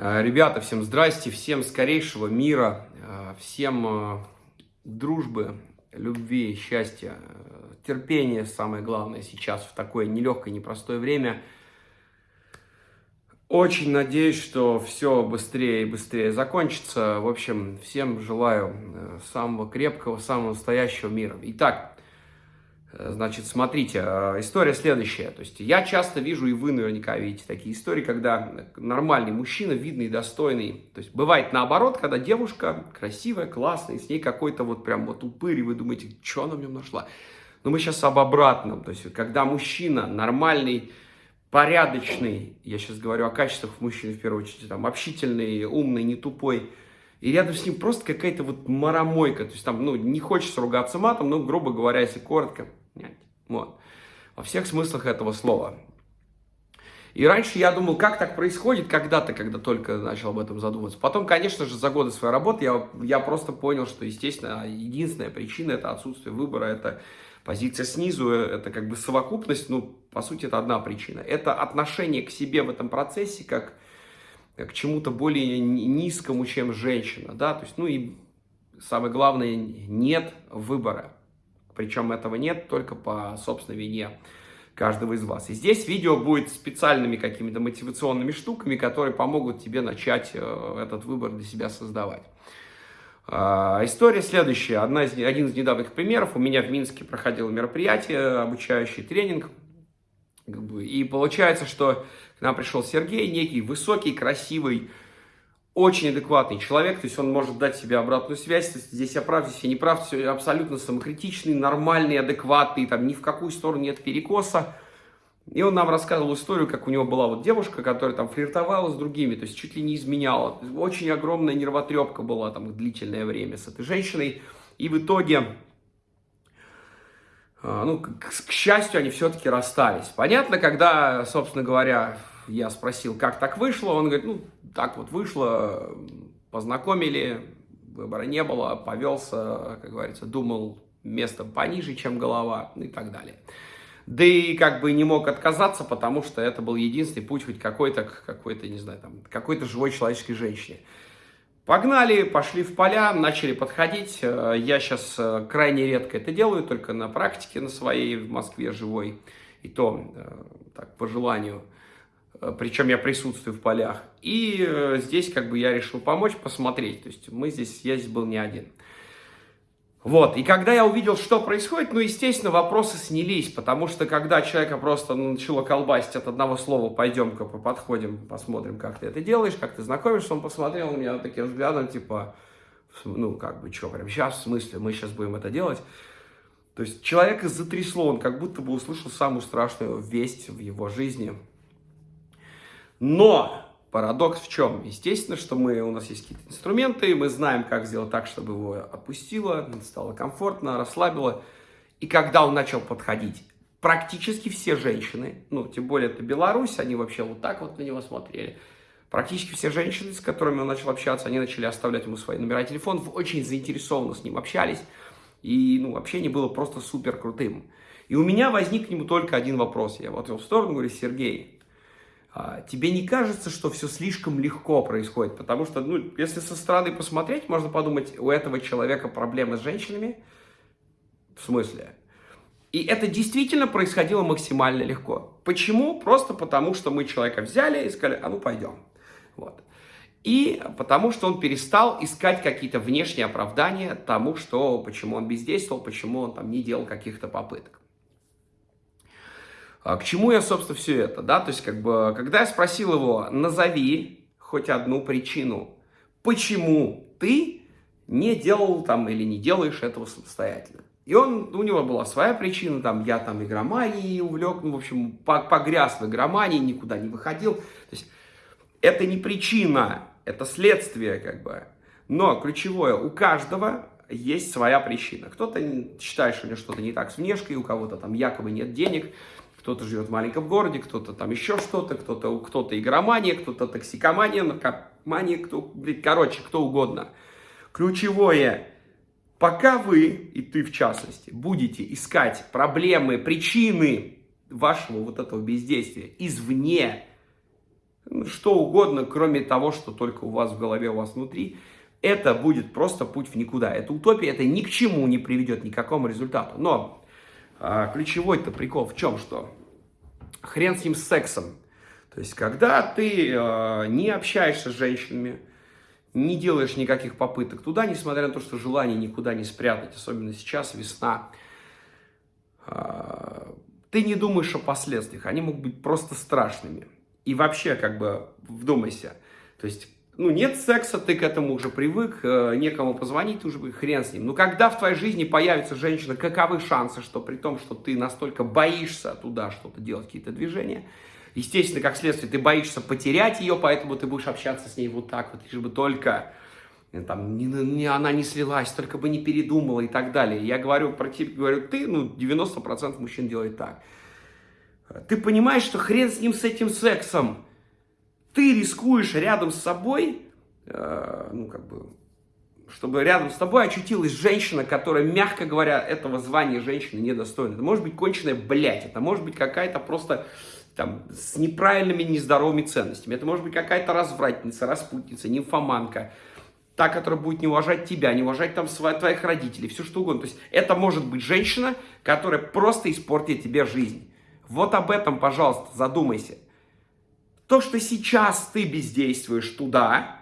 Э, ребята, всем здрасте, всем скорейшего мира, э, всем э, дружбы, любви, счастья, терпения, самое главное сейчас в такое нелегкое, непростое время. Очень надеюсь, что все быстрее и быстрее закончится. В общем, всем желаю самого крепкого, самого настоящего мира. Итак, значит, смотрите, э, история следующая. То есть я часто вижу, и вы наверняка видите такие истории, когда нормальный мужчина, видный, достойный. То есть бывает наоборот, когда девушка красивая, классная, и с ней какой-то вот прям вот упырь, и вы думаете, что она в нем нашла. Но мы сейчас об обратном. То есть когда мужчина нормальный, порядочный, я сейчас говорю о качествах мужчины в первую очередь, там, общительный, умный, не тупой, и рядом с ним просто какая-то вот маромойка, то есть там, ну, не хочется ругаться матом, но, грубо говоря, если коротко, вот. Во всех смыслах этого слова. И раньше я думал, как так происходит когда-то, когда только начал об этом задумываться. Потом, конечно же, за годы своей работы я, я просто понял, что, естественно, единственная причина – это отсутствие выбора, это позиция снизу, это как бы совокупность, ну, по сути, это одна причина. Это отношение к себе в этом процессе, как к чему-то более низкому, чем женщина, да, то есть, ну и самое главное, нет выбора. Причем этого нет только по собственной вине каждого из вас. И здесь видео будет специальными какими-то мотивационными штуками, которые помогут тебе начать э, этот выбор для себя создавать. А, история следующая. Одна из, один из недавних примеров. У меня в Минске проходило мероприятие, обучающий тренинг. И получается, что к нам пришел Сергей, некий высокий, красивый, очень адекватный человек, то есть он может дать себе обратную связь, то есть здесь я прав, здесь я не прав, все абсолютно самокритичный, нормальный, адекватный, там ни в какую сторону нет перекоса. И он нам рассказывал историю, как у него была вот девушка, которая там флиртовала с другими, то есть чуть ли не изменяла. Очень огромная нервотрепка была там длительное время с этой женщиной. И в итоге, а, ну, к, к счастью, они все-таки расстались. Понятно, когда, собственно говоря, я спросил, как так вышло, он говорит, ну, так вот вышло, познакомили, выбора не было, повелся, как говорится, думал местом пониже, чем голова и так далее. Да и как бы не мог отказаться, потому что это был единственный путь хоть какой-то, какой-то, не знаю, там, какой-то живой человеческой женщине. Погнали, пошли в поля, начали подходить. Я сейчас э, крайне редко это делаю, только на практике на своей в Москве живой. И то, э, так, по желанию. Э, причем я присутствую в полях. И э, здесь как бы я решил помочь, посмотреть. То есть мы здесь, я здесь был не один. Вот, и когда я увидел, что происходит, ну, естественно, вопросы снялись, потому что когда человека просто ну, начало колбасить от одного слова, пойдем-ка подходим, посмотрим, как ты это делаешь, как ты знакомишься, он посмотрел на меня таким взглядом, типа, ну, как бы, что, прям сейчас, в смысле, мы сейчас будем это делать? То есть человека затрясло, он как будто бы услышал самую страшную весть в его жизни, но парадокс в чем? Естественно, что мы, у нас есть какие-то инструменты, мы знаем, как сделать так, чтобы его отпустило, стало комфортно, расслабило. И когда он начал подходить, практически все женщины, ну, тем более это Беларусь, они вообще вот так вот на него смотрели, Практически все женщины, с которыми он начал общаться, они начали оставлять ему свои номера телефонов, очень заинтересованно с ним общались, и ну, общение было просто супер крутым. И у меня возник к нему только один вопрос. Я вот в сторону говорю, Сергей, тебе не кажется, что все слишком легко происходит? Потому что, ну, если со стороны посмотреть, можно подумать, у этого человека проблемы с женщинами. В смысле? И это действительно происходило максимально легко. Почему? Просто потому, что мы человека взяли и сказали, а ну пойдем. Вот. И потому что он перестал искать какие-то внешние оправдания тому, что, почему он бездействовал, почему он там не делал каких-то попыток. А к чему я, собственно, все это, да, то есть, как бы, когда я спросил его, назови хоть одну причину, почему ты не делал там или не делаешь этого самостоятельно. И он, у него была своя причина, там, я там игроманией увлек, ну, в общем, погряз в игромании, никуда не выходил. То есть, это не причина, это следствие, как бы. Но ключевое, у каждого есть своя причина. Кто-то считает, что у него что-то не так с внешкой, у кого-то там якобы нет денег, кто-то живет в маленьком городе, кто-то там еще что-то, кто-то кто, -то, игромания, кто-то токсикомания, наркомания, кто, короче, кто угодно. Ключевое, пока вы, и ты в частности, будете искать проблемы, причины вашего вот этого бездействия извне, ну, что угодно, кроме того, что только у вас в голове, у вас внутри, это будет просто путь в никуда. Это утопия, это ни к чему не приведет, ни к какому результату. Но а, ключевой-то прикол в чем, что хрен с ним с сексом. То есть, когда ты а, не общаешься с женщинами, не делаешь никаких попыток туда, несмотря на то, что желание никуда не спрятать, особенно сейчас, весна, а, ты не думаешь о последствиях, они могут быть просто страшными. И вообще, как бы, вдумайся, то есть ну, нет секса, ты к этому уже привык, э, некому позвонить, уже хрен с ним. Но когда в твоей жизни появится женщина, каковы шансы, что при том, что ты настолько боишься туда что-то делать, какие-то движения, естественно, как следствие, ты боишься потерять ее, поэтому ты будешь общаться с ней вот так вот, лишь бы только э, там, не, не, она не слилась, только бы не передумала и так далее. Я говорю про тебя, говорю, ты, ну, 90% мужчин делает так. Ты понимаешь, что хрен с ним, с этим сексом, ты рискуешь рядом с собой, э, ну, как бы, чтобы рядом с тобой очутилась женщина, которая, мягко говоря, этого звания женщины недостойна. Это может быть конченая блядь, это может быть какая-то просто там, с неправильными, нездоровыми ценностями. Это может быть какая-то развратница, распутница, нимфоманка, та, которая будет не уважать тебя, не уважать там своих, твоих родителей, все что угодно. То есть это может быть женщина, которая просто испортит тебе жизнь. Вот об этом, пожалуйста, задумайся. То, что сейчас ты бездействуешь туда,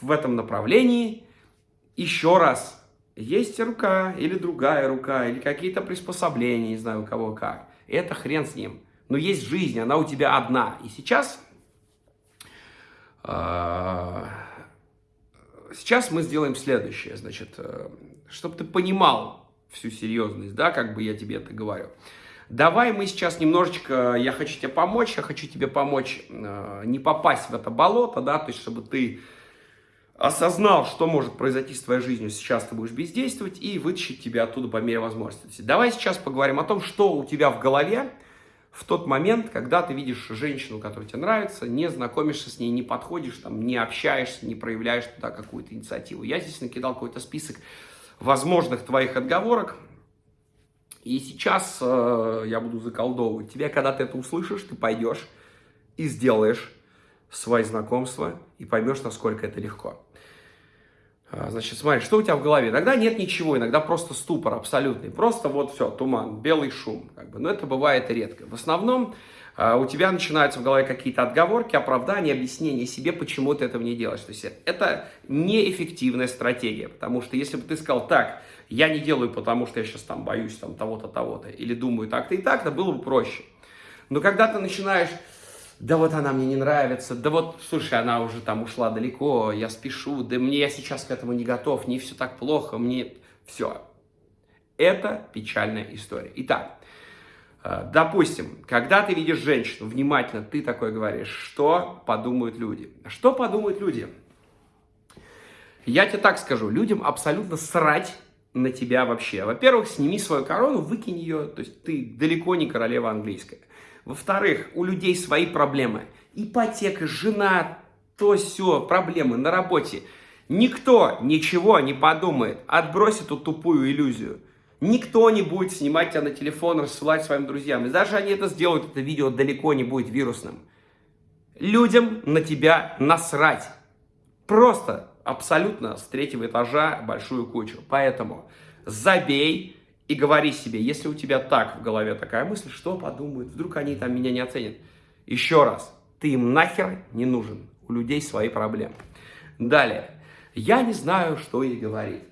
в этом направлении, еще раз, есть рука или другая рука, или какие-то приспособления, не знаю у кого как. Это хрен с ним. Но есть жизнь, она у тебя одна. И сейчас, а, сейчас мы сделаем следующее. Значит, э, чтобы ты понимал всю серьезность, да, как бы я тебе это говорю. Давай мы сейчас немножечко, я хочу тебе помочь, я хочу тебе помочь э, не попасть в это болото, да, то есть чтобы ты осознал, что может произойти с твоей жизнью, сейчас ты будешь бездействовать и вытащить тебя оттуда по мере возможности. Давай сейчас поговорим о том, что у тебя в голове в тот момент, когда ты видишь женщину, которая тебе нравится, не знакомишься с ней, не подходишь, там, не общаешься, не проявляешь туда какую-то инициативу. Я здесь накидал какой-то список возможных твоих отговорок, и сейчас э, я буду заколдовывать тебя, когда ты это услышишь, ты пойдешь и сделаешь свои знакомства и поймешь, насколько это легко. А, значит, смотри, что у тебя в голове? Иногда нет ничего, иногда просто ступор абсолютный. Просто вот все, туман, белый шум. Как бы. Но это бывает редко. В основном а, у тебя начинаются в голове какие-то отговорки, оправдания, объяснения себе, почему ты этого не делаешь. То есть это неэффективная стратегия. Потому что если бы ты сказал, так, я не делаю, потому что я сейчас там боюсь там того-то, того-то, или думаю так-то и так-то, было бы проще. Но когда ты начинаешь, да вот она мне не нравится, да вот, слушай, она уже там ушла далеко, я спешу, да мне я сейчас к этому не готов, не все так плохо, мне все. Это печальная история. Итак, э, допустим, когда ты видишь женщину, внимательно ты такой говоришь, что подумают люди? Что подумают люди? Я тебе так скажу, людям абсолютно срать на тебя вообще. Во-первых, сними свою корону, выкинь ее, то есть ты далеко не королева английская. Во-вторых, у людей свои проблемы. Ипотека, жена, то все, проблемы на работе. Никто ничего не подумает, отбрось эту тупую иллюзию. Никто не будет снимать тебя на телефон, рассылать своим друзьям. И даже они это сделают, это видео далеко не будет вирусным. Людям на тебя насрать. Просто абсолютно с третьего этажа большую кучу. Поэтому забей и говори себе, если у тебя так в голове такая мысль, что подумают, вдруг они там меня не оценят. Еще раз, ты им нахер не нужен, у людей свои проблемы. Далее, я не знаю, что ей говорить.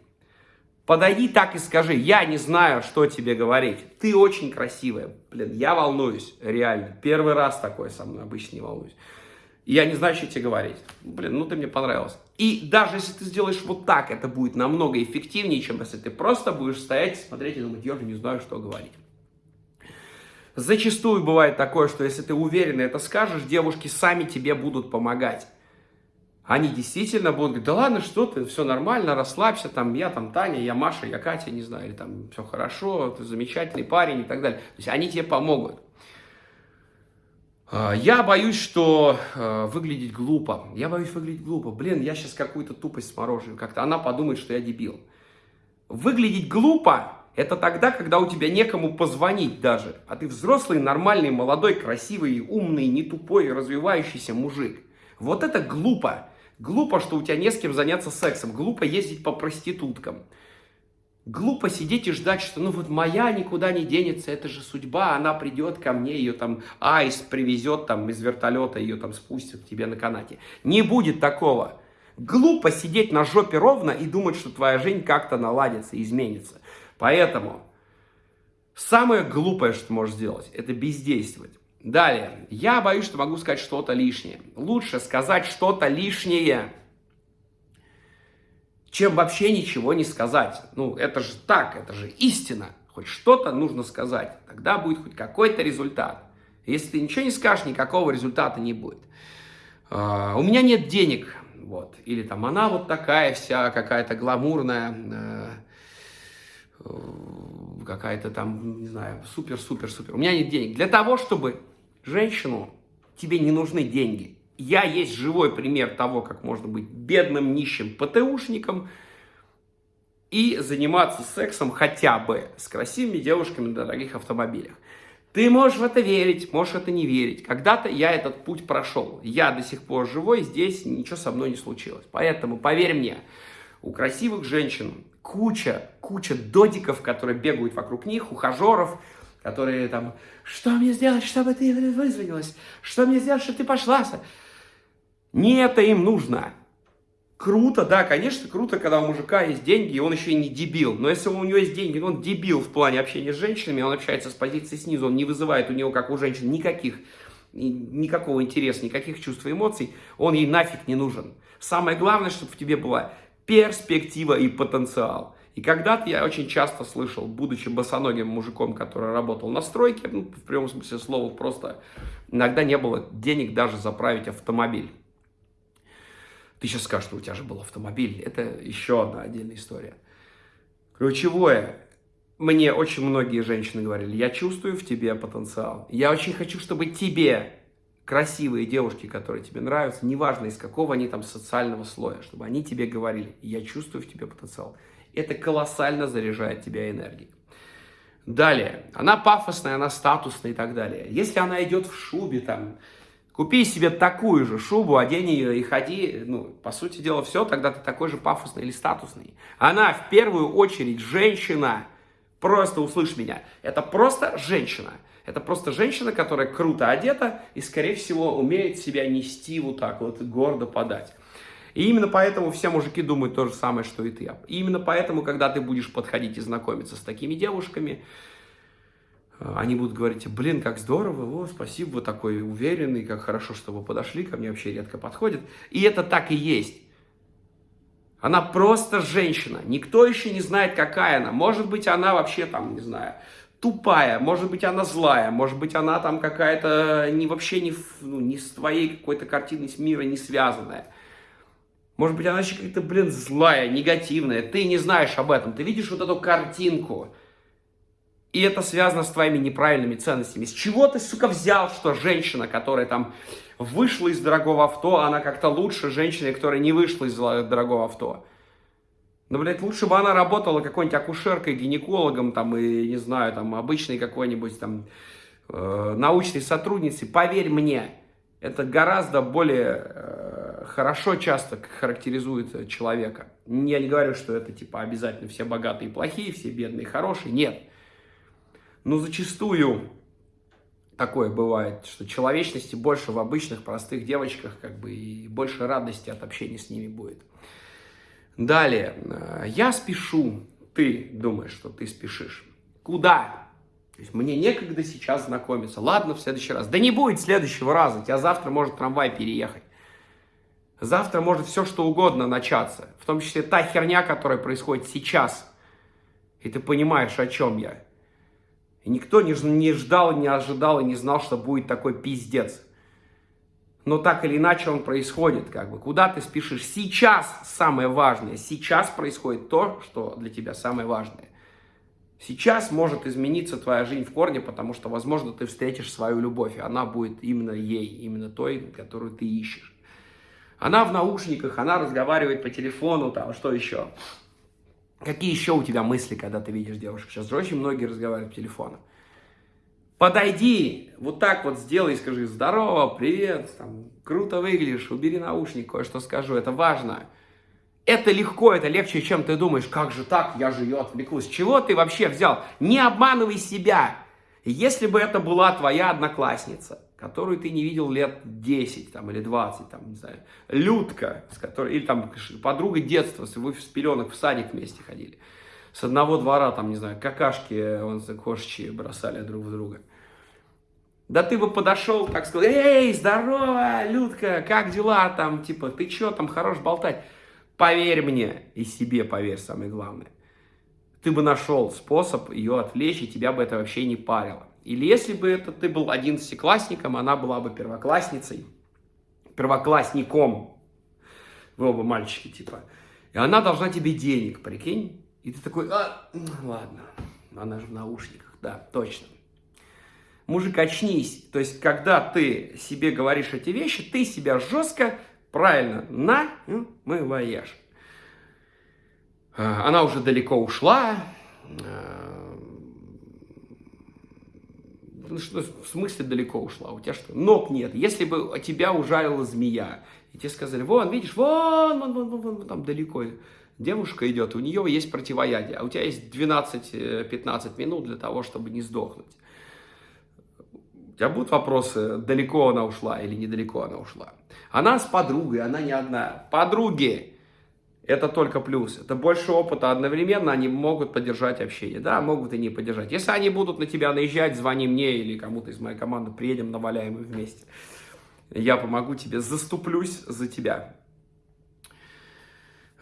Подойди так и скажи, я не знаю, что тебе говорить. Ты очень красивая. Блин, я волнуюсь, реально. Первый раз такое со мной, обычно не волнуюсь я не знаю, что тебе говорить. Блин, ну ты мне понравился. И даже если ты сделаешь вот так, это будет намного эффективнее, чем если ты просто будешь стоять, смотреть и думать, я же не знаю, что говорить. Зачастую бывает такое, что если ты уверенно это скажешь, девушки сами тебе будут помогать. Они действительно будут говорить, да ладно, что ты, все нормально, расслабься, там, я там Таня, я Маша, я Катя, не знаю, или там, все хорошо, ты замечательный парень и так далее. То есть они тебе помогут. А, я боюсь, что э, выглядеть глупо. Я боюсь выглядеть глупо. Блин, я сейчас какую-то тупость сморожу. Как-то она подумает, что я дебил. Выглядеть глупо – это тогда, когда у тебя некому позвонить даже. А ты взрослый, нормальный, молодой, красивый, умный, не тупой, развивающийся мужик. Вот это глупо. Глупо, что у тебя не с кем заняться сексом. Глупо ездить по проституткам. Глупо сидеть и ждать, что ну вот моя никуда не денется, это же судьба, она придет ко мне, ее там айс привезет там из вертолета, ее там спустят к тебе на канате. Не будет такого. Глупо сидеть на жопе ровно и думать, что твоя жизнь как-то наладится, изменится. Поэтому самое глупое, что ты можешь сделать, это бездействовать. Далее, я боюсь, что могу сказать что-то лишнее. Лучше сказать что-то лишнее, чем вообще ничего не сказать. Ну, это же так, это же истина. Хоть что-то нужно сказать, тогда будет хоть какой-то результат. Если ты ничего не скажешь, никакого результата не будет. Uh, у меня нет денег, вот. Или там она вот такая вся, какая-то гламурная, uh, какая-то там, не знаю, супер-супер-супер. У меня нет денег. Для того, чтобы женщину, тебе не нужны деньги. Я есть живой пример того, как можно быть бедным, нищим ПТУшником и заниматься сексом хотя бы с красивыми девушками на дорогих автомобилях. Ты можешь в это верить, можешь это не верить. Когда-то я этот путь прошел. Я до сих пор живой, здесь ничего со мной не случилось. Поэтому, поверь мне, у красивых женщин куча, куча додиков, которые бегают вокруг них, ухажеров, которые там, что мне сделать, чтобы ты вызвонилась? Что мне сделать, чтобы ты пошла? Не это им нужно. Круто, да, конечно, круто, когда у мужика есть деньги, и он еще и не дебил. Но если у него есть деньги, он дебил в плане общения с женщинами, он общается с позиции снизу, он не вызывает у него, как у женщин, никаких, никакого интереса, никаких чувств и эмоций, он ей нафиг не нужен. Самое главное, чтобы в тебе была перспектива и потенциал. И когда-то я очень часто слышал, будучи босоногим мужиком, который работал на стройке, ну, в прямом смысле слова, просто иногда не было денег даже заправить автомобиль. Ты сейчас скажешь, что у тебя же был автомобиль. Это еще одна отдельная история. Ключевое. Мне очень многие женщины говорили, я чувствую в тебе потенциал. Я очень хочу, чтобы тебе красивые девушки, которые тебе нравятся, неважно из какого они там социального слоя, чтобы они тебе говорили, я чувствую в тебе потенциал. Это колоссально заряжает тебя энергией. Далее, она пафосная, она статусная и так далее. Если она идет в шубе, там, Купи себе такую же шубу, одень ее и ходи, ну, по сути дела, все, тогда ты такой же пафосный или статусный. Она в первую очередь женщина, просто услышь меня, это просто женщина. Это просто женщина, которая круто одета и, скорее всего, умеет себя нести вот так вот, гордо подать. И именно поэтому все мужики думают то же самое, что и ты. И именно поэтому, когда ты будешь подходить и знакомиться с такими девушками, они будут говорить, блин, как здорово, о, спасибо, вы такой уверенный, как хорошо, что вы подошли, ко мне вообще редко подходит. И это так и есть. Она просто женщина, никто еще не знает, какая она. Может быть, она вообще там, не знаю, тупая, может быть, она злая, может быть, она там какая-то не вообще не, ну, не с твоей какой-то картиной мира не связанная. Может быть, она еще какая-то, блин, злая, негативная. Ты не знаешь об этом. Ты видишь вот эту картинку. И это связано с твоими неправильными ценностями. С чего ты, сука, взял, что женщина, которая там вышла из дорогого авто, она как-то лучше женщины, которая не вышла из дорогого авто? Ну, блядь, лучше бы она работала какой-нибудь акушеркой, гинекологом, там, и, не знаю, там, обычной какой-нибудь, там, э, научной сотрудницей. Поверь мне, это гораздо более э, хорошо часто характеризует человека. Я не говорю, что это, типа, обязательно все богатые и плохие, все бедные и хорошие. Нет. Но зачастую такое бывает, что человечности больше в обычных простых девочках, как бы, и больше радости от общения с ними будет. Далее, э, я спешу, ты думаешь, что ты спешишь. Куда? То есть мне некогда сейчас знакомиться. Ладно, в следующий раз. Да не будет следующего раза. Тебя завтра может трамвай переехать. Завтра может все что угодно начаться. В том числе та херня, которая происходит сейчас. И ты понимаешь, о чем я. И никто не, ждал, не ожидал и не знал, что будет такой пиздец. Но так или иначе он происходит, как бы. Куда ты спешишь? Сейчас самое важное. Сейчас происходит то, что для тебя самое важное. Сейчас может измениться твоя жизнь в корне, потому что, возможно, ты встретишь свою любовь, и она будет именно ей, именно той, которую ты ищешь. Она в наушниках, она разговаривает по телефону, там, что еще? Какие еще у тебя мысли, когда ты видишь девушек? Сейчас же очень многие разговаривают по телефону. Подойди, вот так вот сделай, скажи здорово, привет, там, круто выглядишь, убери наушник, кое-что скажу, это важно. Это легко, это легче, чем ты думаешь, как же так, я же ее отвлеклась. Чего ты вообще взял? Не обманывай себя. Если бы это была твоя одноклассница, которую ты не видел лет 10 там, или 20, там, не знаю, Людка, с которой, или там подруга детства, вы в пеленок в садик вместе ходили, с одного двора, там, не знаю, какашки, он кошечки бросали друг в друга. Да ты бы подошел, так сказал, эй, здорово, Людка, как дела там, типа, ты что там, хорош болтать. Поверь мне, и себе поверь, самое главное. Ты бы нашел способ ее отвлечь, и тебя бы это вообще не парило. Или если бы это ты был одиннадцатиклассником, она была бы первоклассницей, первоклассником. Вы оба мальчики, типа. И она должна тебе денег, прикинь. И ты такой, а, ладно, она же в наушниках, да, точно. Мужик, очнись. То есть, когда ты себе говоришь эти вещи, ты себя жестко Правильно, на мы вояж. А, она уже далеко ушла. А, ну, что, в смысле далеко ушла? У тебя что? Ног нет. Если бы тебя ужалила змея, и тебе сказали, вон, видишь, вон, вон, вон, вон, вон там далеко девушка идет, у нее есть противоядие, а у тебя есть 12-15 э, минут для того, чтобы не сдохнуть. У тебя будут вопросы, далеко она ушла или недалеко она ушла? Она с подругой, она не одна. Подруги, это только плюс. Это больше опыта одновременно, они могут поддержать общение. Да, могут и не поддержать. Если они будут на тебя наезжать, звони мне или кому-то из моей команды, приедем, наваляем их вместе. Я помогу тебе, заступлюсь за тебя.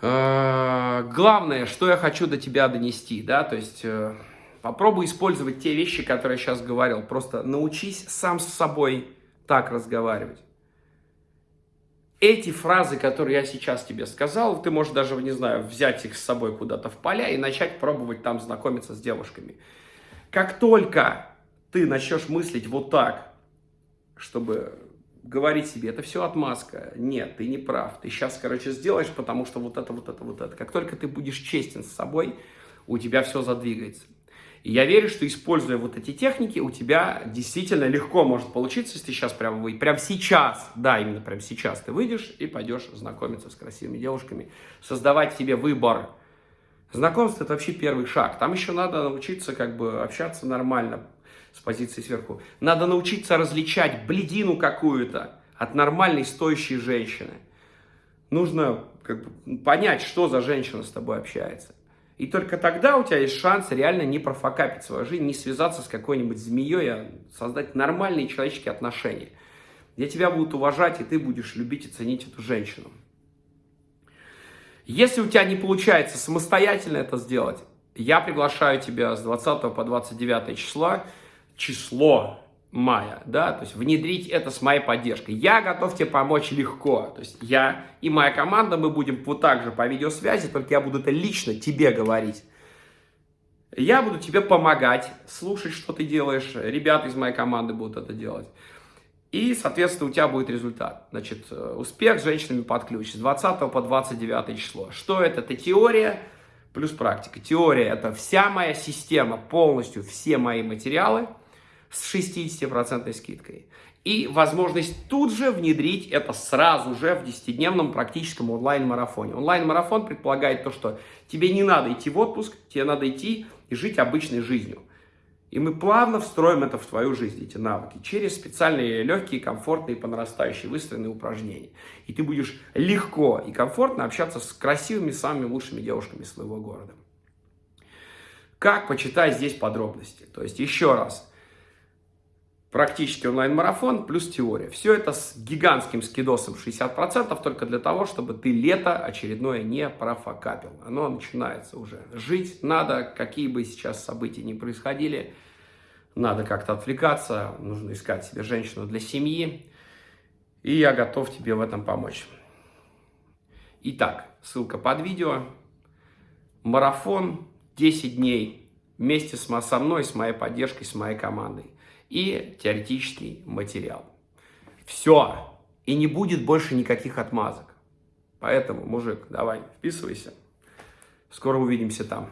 А, главное, что я хочу до тебя донести, да, то есть э, попробуй использовать те вещи, которые я сейчас говорил. Просто научись сам с собой так разговаривать эти фразы, которые я сейчас тебе сказал, ты можешь даже, не знаю, взять их с собой куда-то в поля и начать пробовать там знакомиться с девушками. Как только ты начнешь мыслить вот так, чтобы говорить себе, это все отмазка. Нет, ты не прав. Ты сейчас, короче, сделаешь, потому что вот это, вот это, вот это. Как только ты будешь честен с собой, у тебя все задвигается. И я верю, что используя вот эти техники, у тебя действительно легко может получиться, если ты сейчас прямо выйдешь, прямо сейчас, да, именно прямо сейчас ты выйдешь и пойдешь знакомиться с красивыми девушками, создавать себе выбор. Знакомство – это вообще первый шаг. Там еще надо научиться как бы общаться нормально с позиции сверху. Надо научиться различать бледину какую-то от нормальной стоящей женщины. Нужно как бы, понять, что за женщина с тобой общается. И только тогда у тебя есть шанс реально не профокапить свою жизнь, не связаться с какой-нибудь змеей, а создать нормальные человеческие отношения, где тебя будут уважать, и ты будешь любить и ценить эту женщину. Если у тебя не получается самостоятельно это сделать, я приглашаю тебя с 20 по 29 числа, число мая, да, то есть внедрить это с моей поддержкой. Я готов тебе помочь легко, то есть я и моя команда, мы будем вот так же по видеосвязи, только я буду это лично тебе говорить. Я буду тебе помогать, слушать, что ты делаешь, ребята из моей команды будут это делать. И, соответственно, у тебя будет результат. Значит, э, успех с женщинами под ключ с 20 по 29 число. Что это? Это теория плюс практика. Теория – это вся моя система, полностью все мои материалы – с 60% скидкой. И возможность тут же внедрить это сразу же в 10-дневном практическом онлайн-марафоне. Онлайн-марафон предполагает то, что тебе не надо идти в отпуск, тебе надо идти и жить обычной жизнью. И мы плавно встроим это в твою жизнь, эти навыки, через специальные легкие, комфортные, по нарастающей выстроенные упражнения. И ты будешь легко и комфортно общаться с красивыми, самыми лучшими девушками своего города. Как почитать здесь подробности? То есть еще раз – практически онлайн-марафон плюс теория. Все это с гигантским скидосом 60%, только для того, чтобы ты лето очередное не профокапил. Оно начинается уже. Жить надо, какие бы сейчас события ни происходили, надо как-то отвлекаться, нужно искать себе женщину для семьи, и я готов тебе в этом помочь. Итак, ссылка под видео. Марафон 10 дней вместе со мной, с моей поддержкой, с моей командой и теоретический материал. Все. И не будет больше никаких отмазок. Поэтому, мужик, давай, вписывайся. Скоро увидимся там.